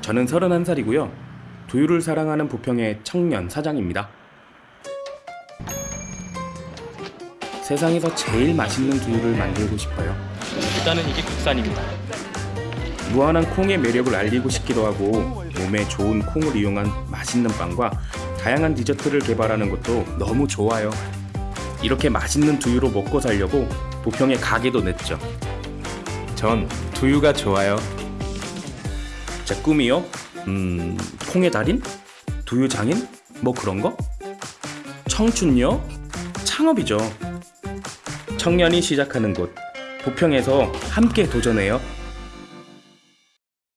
저는 31살이고요. 두유를 사랑하는 부평의 청년 사장입니다. 세상에서 제일 맛있는 두유를 만들고 싶어요. 일단은 이게 국산입니다. 무한한 콩의 매력을 알리고 싶기도 하고 몸에 좋은 콩을 이용한 맛있는 빵과 다양한 디저트를 개발하는 것도 너무 좋아요. 이렇게 맛있는 두유로 먹고 살려고 부평에 가게도 냈죠. 전 두유가 좋아요. 제 꿈이요? 음, 콩의 달인? 두유 장인? 뭐 그런 거? 청춘요? 창업이죠. 청년이 시작하는 곳 부평에서 함께 도전해요.